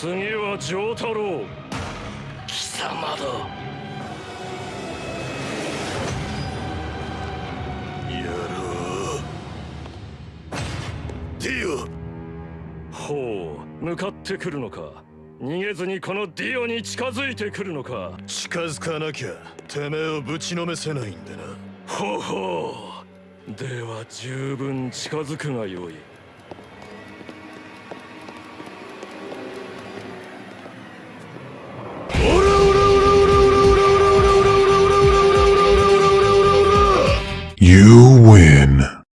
次は丈太郎。貴様だ。やろう。ディオ。ほう向かってくるのか。逃げずにこのディオに近づいてくるのか。近づかなきゃてめえをぶちのめせないんだな。ほほう。では十分近づくがよい。You win.